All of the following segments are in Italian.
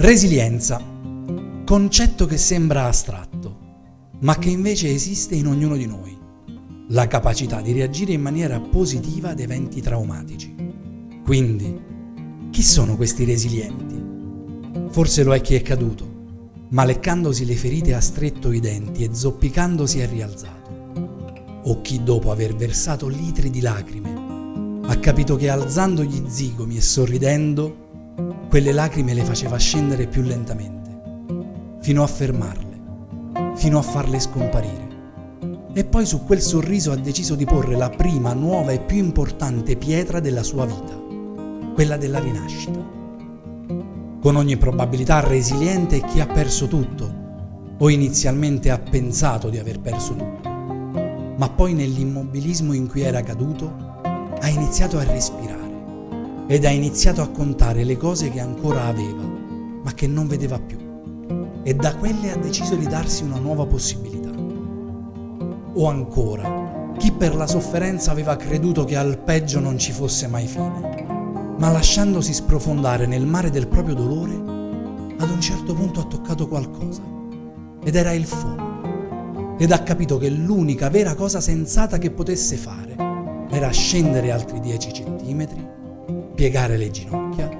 Resilienza, concetto che sembra astratto, ma che invece esiste in ognuno di noi. La capacità di reagire in maniera positiva ad eventi traumatici. Quindi, chi sono questi resilienti? Forse lo è chi è caduto, ma leccandosi le ferite ha stretto i denti e zoppicandosi è rialzato. O chi dopo aver versato litri di lacrime ha capito che alzando gli zigomi e sorridendo quelle lacrime le faceva scendere più lentamente, fino a fermarle, fino a farle scomparire. E poi su quel sorriso ha deciso di porre la prima, nuova e più importante pietra della sua vita, quella della rinascita. Con ogni probabilità resiliente chi ha perso tutto, o inizialmente ha pensato di aver perso tutto, ma poi nell'immobilismo in cui era caduto ha iniziato a respirare ed ha iniziato a contare le cose che ancora aveva, ma che non vedeva più. E da quelle ha deciso di darsi una nuova possibilità. O ancora, chi per la sofferenza aveva creduto che al peggio non ci fosse mai fine, ma lasciandosi sprofondare nel mare del proprio dolore, ad un certo punto ha toccato qualcosa, ed era il fuoco, ed ha capito che l'unica vera cosa sensata che potesse fare era scendere altri 10 centimetri piegare le ginocchia,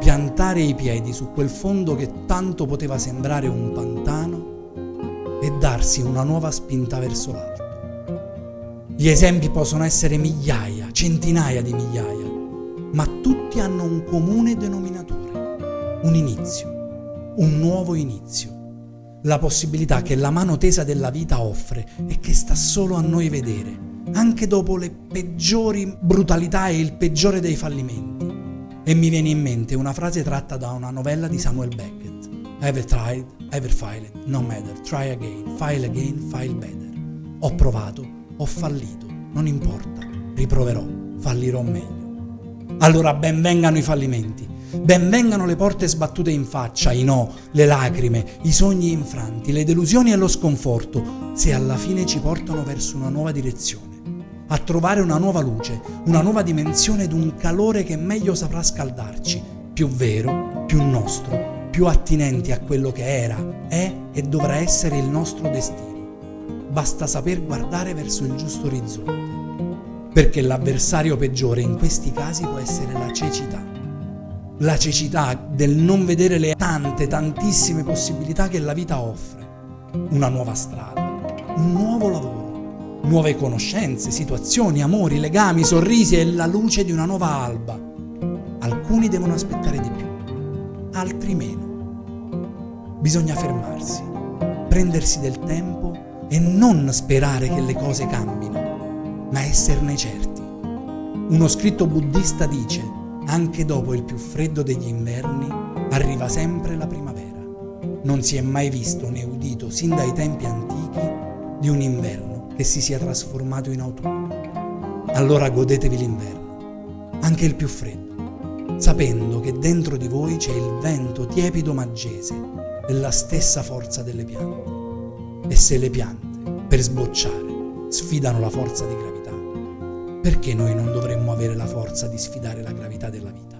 piantare i piedi su quel fondo che tanto poteva sembrare un pantano e darsi una nuova spinta verso l'alto. Gli esempi possono essere migliaia, centinaia di migliaia, ma tutti hanno un comune denominatore, un inizio, un nuovo inizio, la possibilità che la mano tesa della vita offre e che sta solo a noi vedere anche dopo le peggiori brutalità e il peggiore dei fallimenti. E mi viene in mente una frase tratta da una novella di Samuel Beckett. Ever tried, ever failed, no matter, try again, file again, file better. Ho provato, ho fallito, non importa, riproverò, fallirò meglio. Allora benvengano i fallimenti, benvengano le porte sbattute in faccia, i no, le lacrime, i sogni infranti, le delusioni e lo sconforto, se alla fine ci portano verso una nuova direzione a trovare una nuova luce, una nuova dimensione ed un calore che meglio saprà scaldarci, più vero, più nostro, più attinenti a quello che era, è e dovrà essere il nostro destino. Basta saper guardare verso il giusto orizzonte, perché l'avversario peggiore in questi casi può essere la cecità. La cecità del non vedere le tante, tantissime possibilità che la vita offre. Una nuova strada, un nuovo lavoro nuove conoscenze, situazioni, amori, legami, sorrisi e la luce di una nuova alba. Alcuni devono aspettare di più, altri meno. Bisogna fermarsi, prendersi del tempo e non sperare che le cose cambino, ma esserne certi. Uno scritto buddista dice, anche dopo il più freddo degli inverni arriva sempre la primavera. Non si è mai visto né udito sin dai tempi antichi di un inverno che si sia trasformato in autunno. Allora godetevi l'inverno, anche il più freddo, sapendo che dentro di voi c'è il vento tiepido maggese della stessa forza delle piante. E se le piante, per sbocciare, sfidano la forza di gravità, perché noi non dovremmo avere la forza di sfidare la gravità della vita?